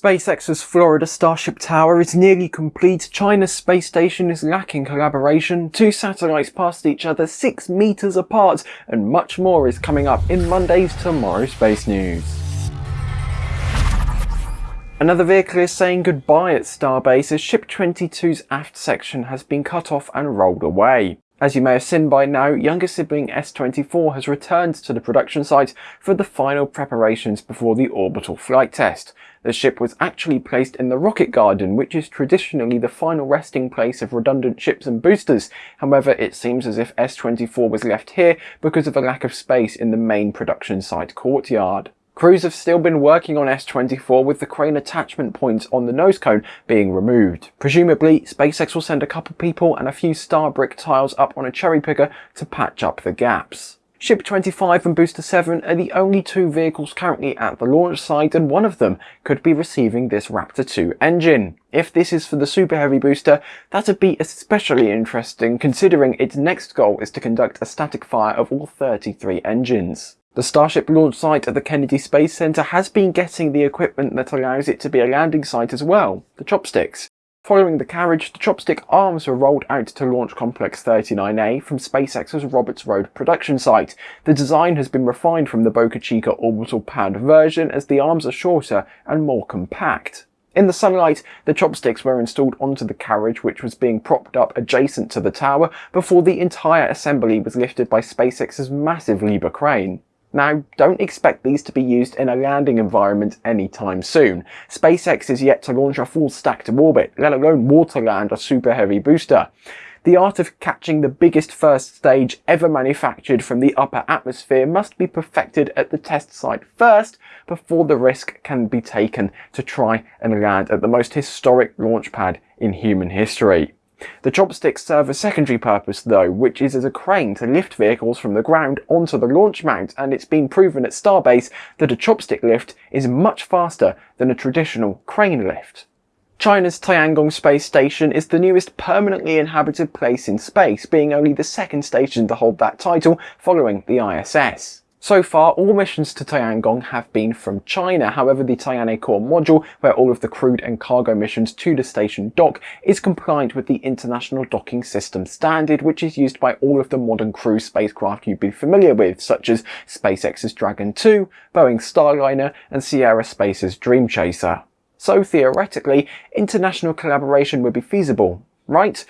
SpaceX's Florida Starship Tower is nearly complete, China's space station is lacking collaboration, two satellites passed each other 6 meters apart, and much more is coming up in Monday's TMRO Space News. Another vehicle is saying goodbye at Starbase as Ship 22's aft section has been cut off and rolled away. As you may have seen by now, younger sibling S24 has returned to the production site for the final preparations before the orbital flight test. The ship was actually placed in the rocket garden, which is traditionally the final resting place of redundant ships and boosters. However, it seems as if S24 was left here because of a lack of space in the main production site courtyard. Crews have still been working on S24 with the crane attachment points on the nose cone being removed. Presumably, SpaceX will send a couple people and a few star brick tiles up on a cherry picker to patch up the gaps. Ship 25 and Booster 7 are the only two vehicles currently at the launch site and one of them could be receiving this Raptor 2 engine. If this is for the Super Heavy booster, that'd be especially interesting considering its next goal is to conduct a static fire of all 33 engines. The Starship launch site at the Kennedy Space Center has been getting the equipment that allows it to be a landing site as well, the chopsticks. Following the carriage, the chopstick arms were rolled out to Launch Complex 39A from SpaceX's Roberts Road production site. The design has been refined from the Boca Chica orbital pad version as the arms are shorter and more compact. In the sunlight, the chopsticks were installed onto the carriage which was being propped up adjacent to the tower before the entire assembly was lifted by SpaceX's massive Liebherr crane. Now, don't expect these to be used in a landing environment anytime soon. SpaceX is yet to launch a full stack to orbit, let alone water land a super heavy booster. The art of catching the biggest first stage ever manufactured from the upper atmosphere must be perfected at the test site first before the risk can be taken to try and land at the most historic launch pad in human history. The chopsticks serve a secondary purpose though, which is as a crane to lift vehicles from the ground onto the launch mount and it's been proven at Starbase that a chopstick lift is much faster than a traditional crane lift. China's Tiangong space station is the newest permanently inhabited place in space, being only the second station to hold that title following the ISS. So far, all missions to Tiangong have been from China. However, the Tianhe core module, where all of the crewed and cargo missions to the station dock, is compliant with the International Docking System standard, which is used by all of the modern crew spacecraft you'd be familiar with, such as SpaceX's Dragon 2, Boeing's Starliner, and Sierra Space's Dream Chaser. So theoretically, international collaboration would be feasible, right?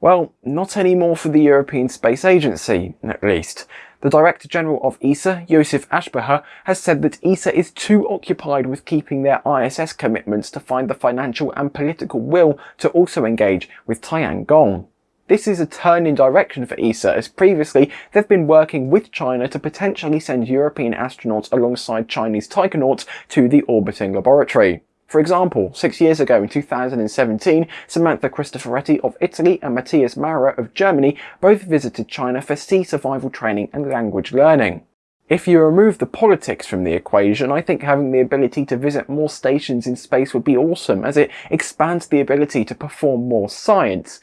Well, not anymore for the European Space Agency, at least. The Director General of ESA, Josef Aschbacher, has said that ESA is too occupied with keeping their ISS commitments to find the financial and political will to also engage with Tiangong. This is a turn in direction for ESA as previously they've been working with China to potentially send European astronauts alongside Chinese taikonauts to the orbiting laboratory. For example, six years ago in 2017, Samantha Cristoforetti of Italy and Matthias Maurer of Germany both visited China for sea survival training and language learning. If you remove the politics from the equation, I think having the ability to visit more stations in space would be awesome, as it expands the ability to perform more science.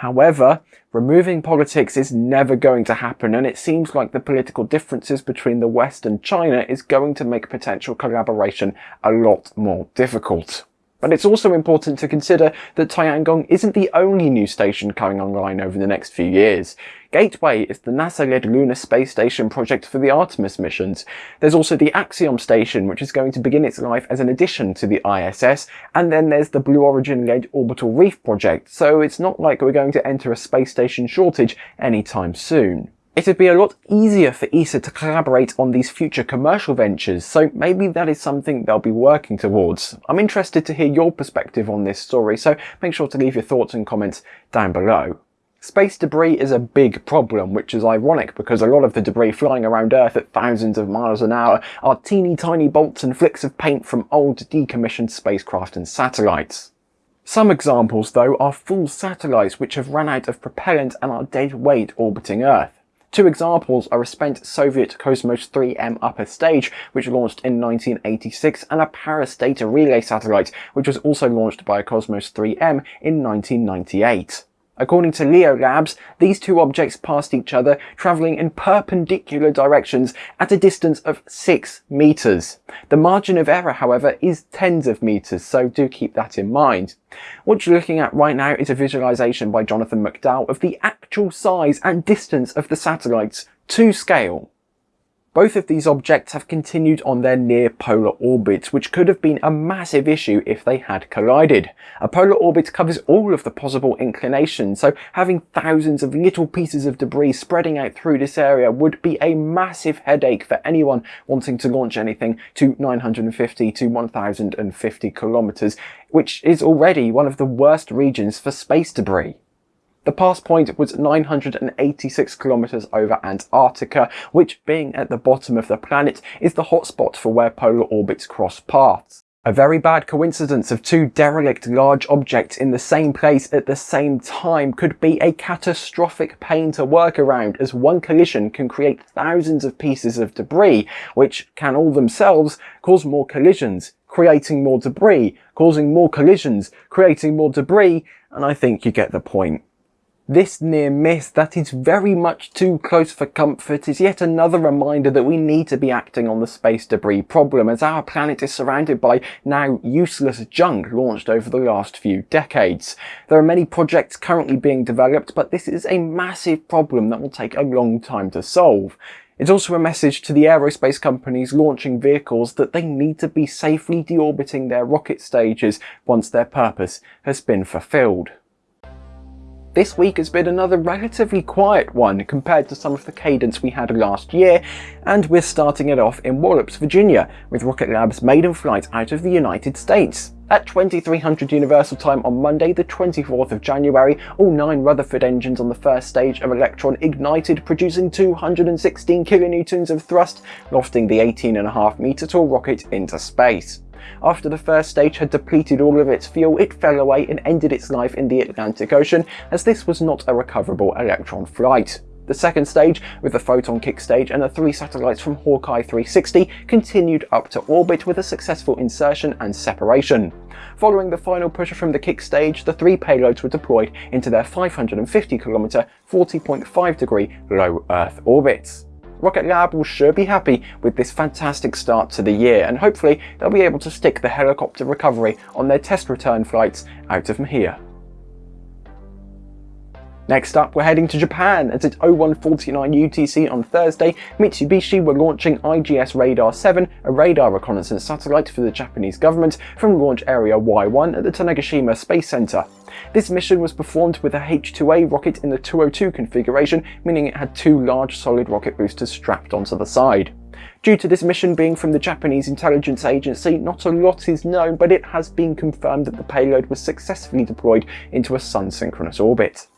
However, removing politics is never going to happen and it seems like the political differences between the West and China is going to make potential collaboration a lot more difficult. But it's also important to consider that Tiangong isn't the only new station coming online over the next few years. Gateway is the NASA-led lunar space station project for the Artemis missions. There's also the Axiom station, which is going to begin its life as an addition to the ISS, and then there's the Blue Origin-led Orbital Reef project, so it's not like we're going to enter a space station shortage anytime soon. It'd be a lot easier for ESA to collaborate on these future commercial ventures, so maybe that is something they'll be working towards. I'm interested to hear your perspective on this story, so make sure to leave your thoughts and comments down below. Space debris is a big problem, which is ironic because a lot of the debris flying around Earth at thousands of miles an hour are teeny tiny bolts and flicks of paint from old decommissioned spacecraft and satellites. Some examples though are full satellites which have run out of propellant and are dead weight orbiting Earth. Two examples are a spent Soviet Cosmos 3M upper stage, which launched in 1986, and a Parus data relay satellite, which was also launched by a Cosmos 3M in 1998. According to LeoLabs, these two objects passed each other, travelling in perpendicular directions at a distance of 6 metres. The margin of error, however, is tens of metres, so do keep that in mind. What you're looking at right now is a visualisation by Jonathan McDowell of the actual size and distance of the satellites to scale. Both of these objects have continued on their near polar orbits, which could have been a massive issue if they had collided. A polar orbit covers all of the possible inclinations, so having thousands of little pieces of debris spreading out through this area would be a massive headache for anyone wanting to launch anything to 950 to 1050 kilometers, which is already one of the worst regions for space debris. The pass point was 986 kilometers over Antarctica, which being at the bottom of the planet is the hotspot for where polar orbits cross paths. A very bad coincidence of two derelict large objects in the same place at the same time could be a catastrophic pain to work around as one collision can create thousands of pieces of debris, which can all themselves cause more collisions, creating more debris, causing more collisions, creating more debris, and I think you get the point. This near miss that is very much too close for comfort is yet another reminder that we need to be acting on the space debris problem as our planet is surrounded by now useless junk launched over the last few decades. There are many projects currently being developed but this is a massive problem that will take a long time to solve. It's also a message to the aerospace companies launching vehicles that they need to be safely deorbiting their rocket stages once their purpose has been fulfilled. This week has been another relatively quiet one compared to some of the cadence we had last year, and we're starting it off in Wallops, Virginia, with Rocket Lab's maiden flight out of the United States. At 2300 Universal Time on Monday the 24th of January, all nine Rutherford engines on the first stage of Electron ignited, producing 216 kilonewtons of thrust, lofting the 18.5 metre tall rocket into space. After the first stage had depleted all of its fuel, it fell away and ended its life in the Atlantic Ocean, as this was not a recoverable Electron flight. The second stage, with the Photon kick stage and the three satellites from Hawkeye 360, continued up to orbit with a successful insertion and separation. Following the final push from the kick stage, the three payloads were deployed into their 550 km, 40.5 degree low Earth orbits. Rocket Lab will sure be happy with this fantastic start to the year and hopefully they'll be able to stick the helicopter recovery on their test return flights out of here. Next up, we're heading to Japan as at 0149 UTC on Thursday, Mitsubishi were launching IGS Radar 7, a radar reconnaissance satellite for the Japanese government from Launch Area Y1 at the Tanegashima Space Center. This mission was performed with a H-2A rocket in the 202 configuration, meaning it had two large solid rocket boosters strapped onto the side. Due to this mission being from the Japanese intelligence agency, not a lot is known, but it has been confirmed that the payload was successfully deployed into a sun-synchronous orbit.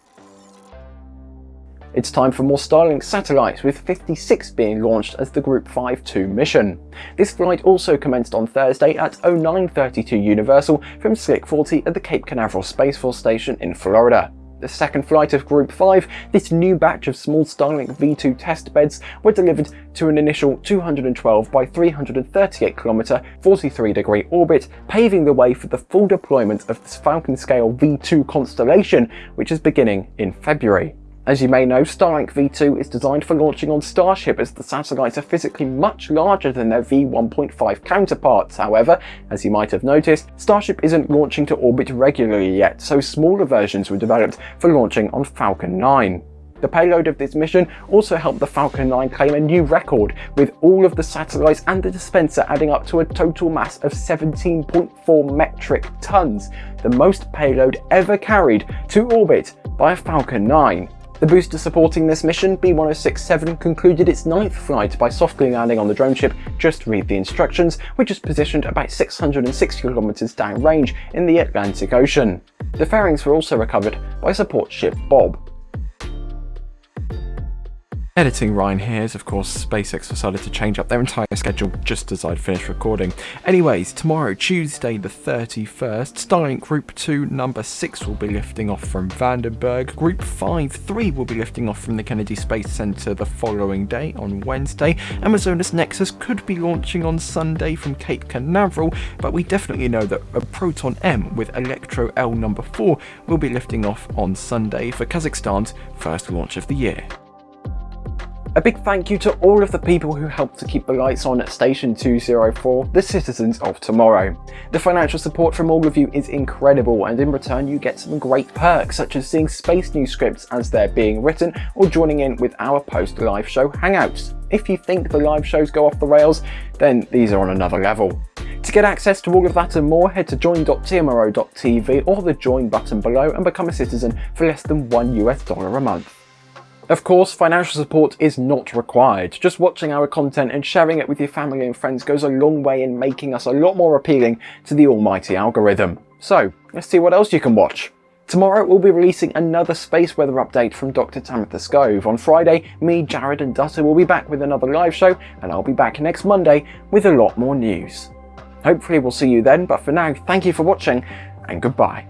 It's time for more Starlink satellites, with 56 being launched as the Group 5-2 mission. This flight also commenced on Thursday at 0932 Universal from Slick 40 at the Cape Canaveral Space Force Station in Florida. The second flight of Group 5, this new batch of small Starlink V2 test beds were delivered to an initial 212 by 338 km 43 degree orbit, paving the way for the full deployment of this Falcon scale V2 constellation, which is beginning in February. As you may know, Starlink V2 is designed for launching on Starship as the satellites are physically much larger than their V1.5 counterparts. However, as you might have noticed, Starship isn't launching to orbit regularly yet, so smaller versions were developed for launching on Falcon 9. The payload of this mission also helped the Falcon 9 claim a new record, with all of the satellites and the dispenser adding up to a total mass of 17.4 metric tons, the most payload ever carried to orbit by a Falcon 9. The booster supporting this mission, B-1067, concluded its ninth flight by softly landing on the drone ship Just Read the Instructions, which is positioned about 660 kilometers downrange in the Atlantic Ocean. The fairings were also recovered by support ship Bob. Editing Ryan here as of course SpaceX decided to change up their entire schedule just as I'd finished recording. Anyways, tomorrow, Tuesday the 31st, Starlink Group 2 number 6 will be lifting off from Vandenberg, Group 5 3 will be lifting off from the Kennedy Space Center the following day on Wednesday, Amazonas Nexus could be launching on Sunday from Cape Canaveral, but we definitely know that a Proton M with Electro L number 4 will be lifting off on Sunday for Kazakhstan's first launch of the year. A big thank you to all of the people who helped to keep the lights on at Station 204, the citizens of tomorrow. The financial support from all of you is incredible and in return you get some great perks such as seeing Space News scripts as they're being written or joining in with our post-live show hangouts. If you think the live shows go off the rails, then these are on another level. To get access to all of that and more, head to join.tmro.tv or the join button below and become a citizen for less than one US dollar a month. Of course, financial support is not required. Just watching our content and sharing it with your family and friends goes a long way in making us a lot more appealing to the almighty algorithm. So, let's see what else you can watch. Tomorrow we'll be releasing another space weather update from Dr. Tamitha Skov. On Friday, me, Jared and Dutta will be back with another live show and I'll be back next Monday with a lot more news. Hopefully we'll see you then, but for now, thank you for watching and goodbye.